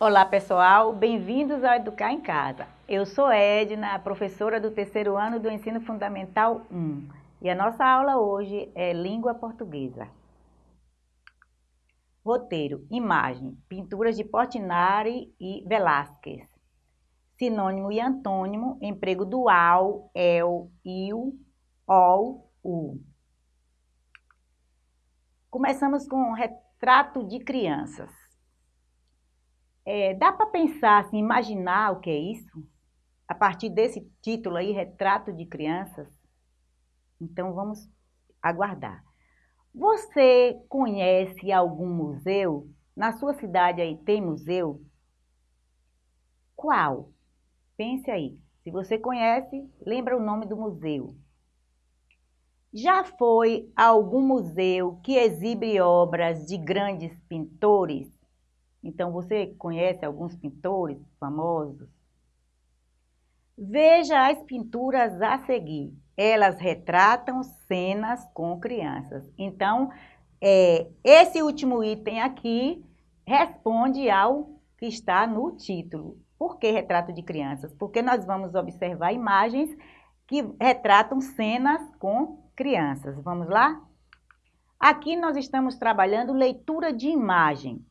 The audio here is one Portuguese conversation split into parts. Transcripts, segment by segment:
Olá pessoal, bem-vindos ao Educar em Casa. Eu sou Edna, professora do terceiro ano do Ensino Fundamental 1 e a nossa aula hoje é Língua Portuguesa. Roteiro, imagem, pinturas de Portinari e Velázquez. Sinônimo e antônimo, emprego do ao, el, il, ol, u. Começamos com retrato de crianças. É, dá para pensar, assim, imaginar o que é isso? A partir desse título aí, Retrato de Crianças? Então, vamos aguardar. Você conhece algum museu? Na sua cidade aí tem museu? Qual? Pense aí. Se você conhece, lembra o nome do museu. Já foi a algum museu que exibe obras de grandes pintores? Então, você conhece alguns pintores famosos? Veja as pinturas a seguir. Elas retratam cenas com crianças. Então, é, esse último item aqui responde ao que está no título. Por que retrato de crianças? Porque nós vamos observar imagens que retratam cenas com crianças. Vamos lá? Aqui nós estamos trabalhando leitura de imagem.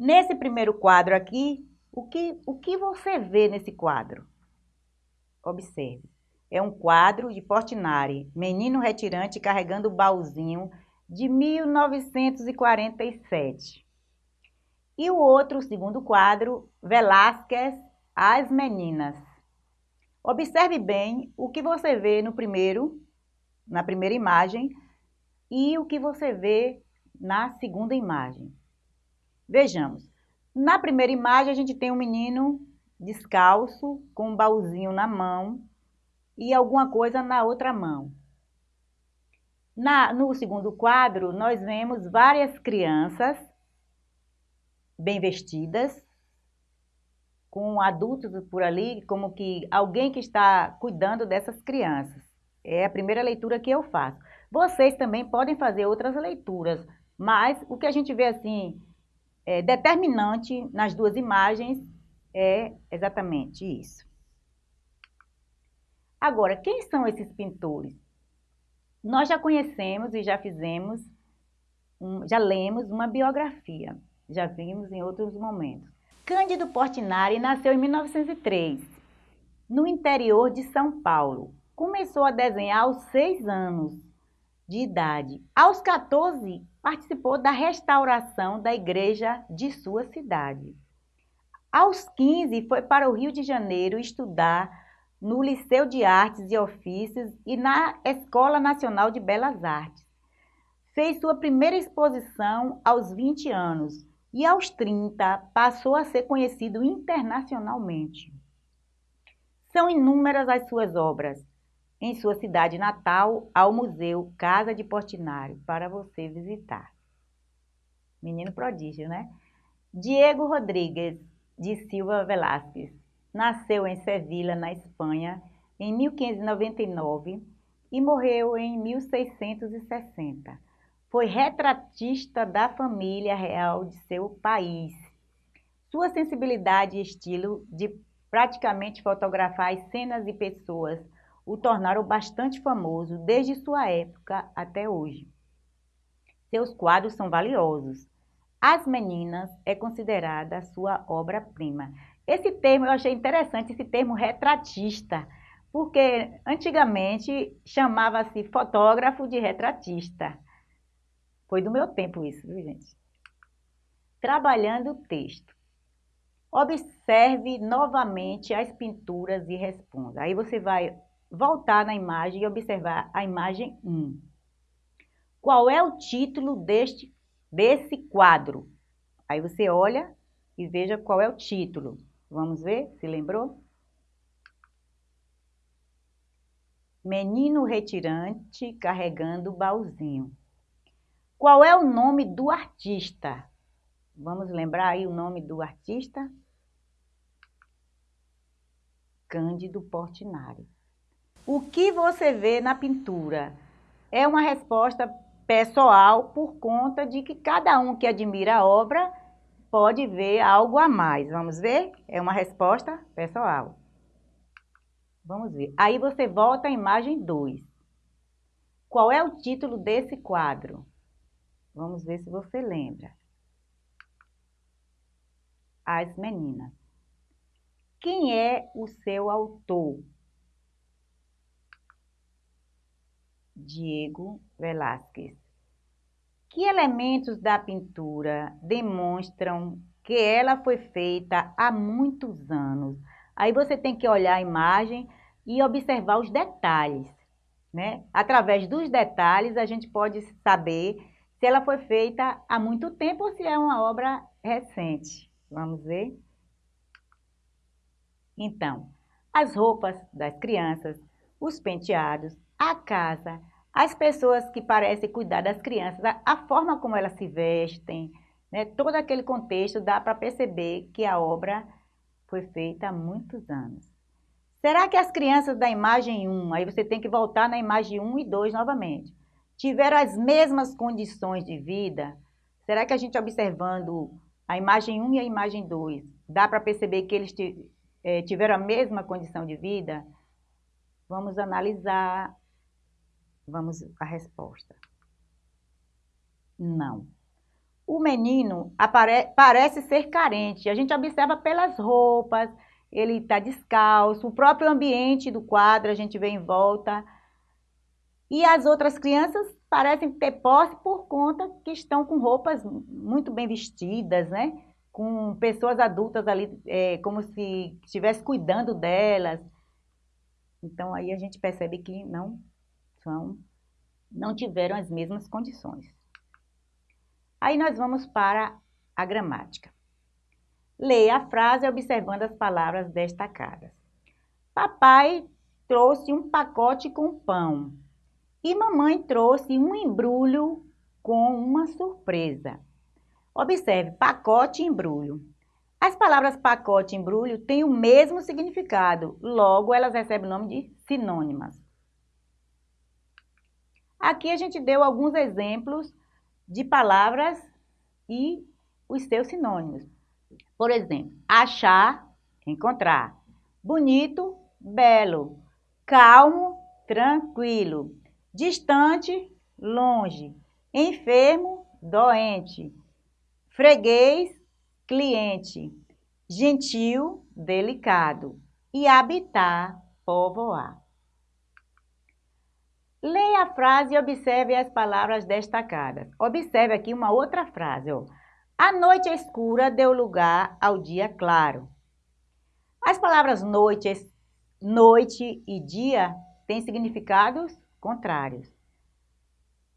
Nesse primeiro quadro aqui, o que, o que você vê nesse quadro? Observe. É um quadro de Portinari, menino retirante carregando o baúzinho de 1947. E o outro, o segundo quadro, Velázquez, As Meninas. Observe bem o que você vê no primeiro, na primeira imagem e o que você vê na segunda imagem. Vejamos. Na primeira imagem, a gente tem um menino descalço, com um baúzinho na mão e alguma coisa na outra mão. Na, no segundo quadro, nós vemos várias crianças bem vestidas, com adultos por ali, como que alguém que está cuidando dessas crianças. É a primeira leitura que eu faço. Vocês também podem fazer outras leituras, mas o que a gente vê assim é, determinante nas duas imagens é exatamente isso. Agora, quem são esses pintores? Nós já conhecemos e já fizemos, um, já lemos uma biografia, já vimos em outros momentos. Cândido Portinari nasceu em 1903, no interior de São Paulo. Começou a desenhar aos seis anos de idade. Aos 14, participou da restauração da igreja de sua cidade. Aos 15, foi para o Rio de Janeiro estudar no Liceu de Artes e Ofícios e na Escola Nacional de Belas Artes. Fez sua primeira exposição aos 20 anos e aos 30 passou a ser conhecido internacionalmente. São inúmeras as suas obras, em sua cidade natal ao Museu Casa de Portinari para você visitar. Menino prodígio, né? Diego Rodrigues de Silva Velázquez nasceu em Sevilha, na Espanha, em 1599 e morreu em 1660. Foi retratista da família real de seu país. Sua sensibilidade e estilo de praticamente fotografar as cenas e pessoas o tornaram bastante famoso desde sua época até hoje. Seus quadros são valiosos. As Meninas é considerada sua obra-prima. Esse termo eu achei interessante, esse termo retratista, porque antigamente chamava-se fotógrafo de retratista. Foi do meu tempo isso, viu, gente? Trabalhando o texto. Observe novamente as pinturas e responda. Aí você vai voltar na imagem e observar a imagem 1. Qual é o título deste, desse quadro? Aí você olha e veja qual é o título. Vamos ver, se lembrou? Menino retirante carregando baúzinho. Qual é o nome do artista? Vamos lembrar aí o nome do artista? Cândido Portinari. O que você vê na pintura? É uma resposta pessoal por conta de que cada um que admira a obra pode ver algo a mais. Vamos ver? É uma resposta pessoal. Vamos ver. Aí você volta à imagem 2. Qual é o título desse quadro? Vamos ver se você lembra. As meninas. Quem é o seu autor? Diego Velázquez. Que elementos da pintura demonstram que ela foi feita há muitos anos? Aí você tem que olhar a imagem e observar os detalhes. Né? Através dos detalhes, a gente pode saber se ela foi feita há muito tempo ou se é uma obra recente. Vamos ver? Então, as roupas das crianças, os penteados, a casa, as pessoas que parecem cuidar das crianças, a, forma como elas se vestem, né? todo aquele contexto dá para perceber que a obra foi feita há muitos anos. Será que as crianças da imagem 1, aí você tem que voltar na imagem 1 e 2 novamente, tiveram as mesmas condições de vida? Será que a gente observando a imagem 1 e a imagem 2, dá para perceber que eles eh, tiveram a mesma condição de vida? Vamos analisar, vamos a resposta. Não. O menino apare, parece ser carente, a gente observa pelas roupas, ele está descalço, o próprio ambiente do quadro a gente vê em volta. E as outras crianças parecem ter posse por conta que estão com roupas muito bem vestidas, né? Com pessoas adultas ali, é, como se estivesse cuidando delas. Então, aí a gente percebe que não são, não tiveram as mesmas condições. Aí nós vamos para a gramática. Leia a frase observando as palavras destacadas. Papai trouxe um pacote com pão e mamãe trouxe um embrulho com uma surpresa. Observe, pacote e embrulho. As palavras pacote e embrulho têm o mesmo significado, logo elas recebem o nome de sinônimas. Aqui a gente deu alguns exemplos de palavras e os seus sinônimos. Por exemplo, achar, encontrar. Bonito, belo. Calmo, tranquilo. Distante, longe. Enfermo, doente. Freguês, cliente. Gentil, delicado. E habitar, povoar. Leia a frase e observe as palavras destacadas. Observe aqui uma outra frase. Ó. A noite escura deu lugar ao dia claro. As palavras noite, noite e dia têm significados contrários.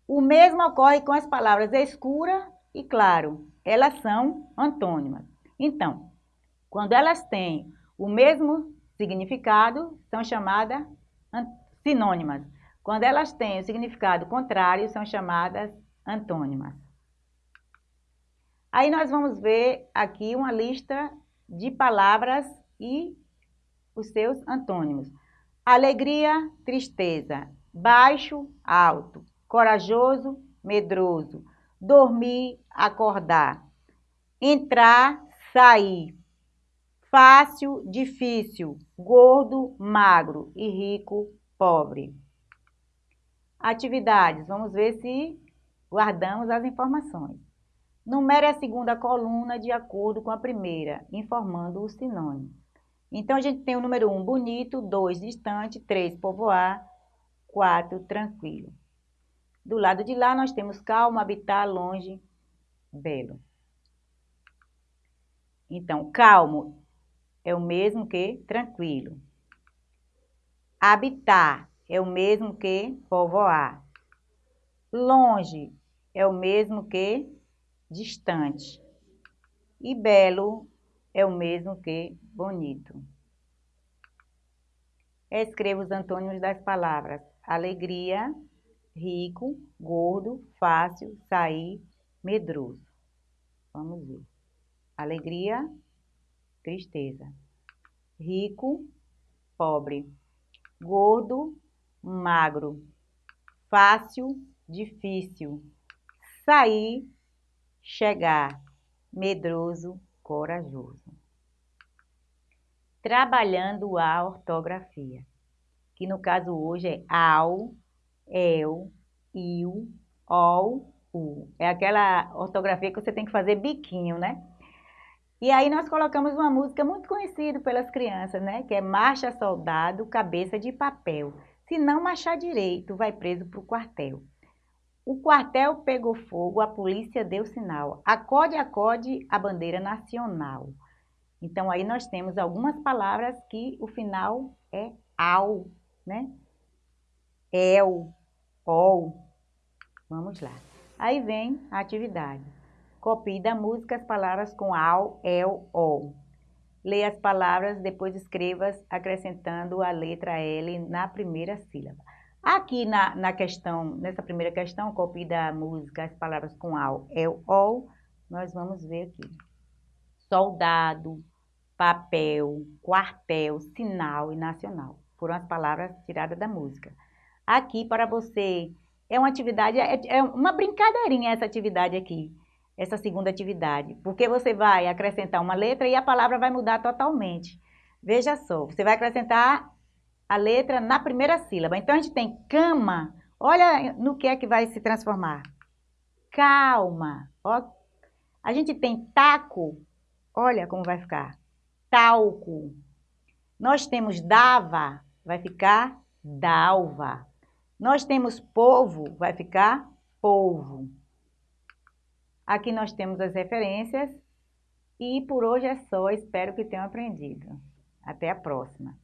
O mesmo ocorre com as palavras escura e claro. Elas são antônimas. Então, quando elas têm o mesmo significado, são chamadas sinônimas. Quando elas têm o significado contrário, são chamadas antônimas. Aí nós vamos ver aqui uma lista de palavras e os seus antônimos. Alegria, tristeza. Baixo, alto. Corajoso, medroso. Dormir, acordar. Entrar, sair. Fácil, difícil. Gordo, magro. E rico, pobre. Atividades. Vamos ver se guardamos as informações. Numere a segunda coluna de acordo com a primeira, informando o sinônimo. Então, a gente tem o número 1, um, bonito, 2, distante, 3, povoar, 4, tranquilo. Do lado de lá, nós temos calmo, habitar, longe, belo. Então, calmo é o mesmo que tranquilo. Habitar é o mesmo que povoar. Longe é o mesmo que distante. E belo é o mesmo que bonito. Escreva os antônimos das palavras alegria, rico, gordo, fácil, sair, medroso. Vamos ver. Alegria, tristeza. Rico, pobre. Gordo, magro. Fácil, difícil. Sair, chegar, medroso, corajoso. Trabalhando a ortografia, que no caso hoje é ao, eu, il, ol, u. É aquela ortografia que você tem que fazer biquinho, né? E aí nós colocamos uma música muito conhecida pelas crianças, né? Que é Marcha Soldado, Cabeça de Papel. Se não marchar direito, vai preso para o quartel. O quartel pegou fogo, a polícia deu sinal. Acode, acode a bandeira nacional. Então aí nós temos algumas palavras que o final é ao, né? El, ol. Vamos lá. Aí vem a atividade. Copie da música as palavras com ao, el, ol. Leia as palavras, depois escreva acrescentando a letra L na primeira sílaba. Aqui na, na questão, nessa primeira questão, copie da música as palavras com ao, el, ol, nós vamos ver aqui. Soldado, papel, quartel, sinal e nacional. Foram as palavras tiradas da música. Aqui, para você, é uma atividade, é, é uma brincadeirinha essa atividade aqui essa segunda atividade, porque você vai acrescentar uma letra e a palavra vai mudar totalmente. Veja só, você vai acrescentar a letra na primeira sílaba. Então, a gente tem cama, olha no que é que vai se transformar. Calma, ó. A gente tem taco, olha como vai ficar. Talco. Nós temos dava, vai ficar dalva. Nós temos povo, vai ficar polvo. Aqui nós temos as referências e por hoje é só, espero que tenham aprendido. Até a próxima!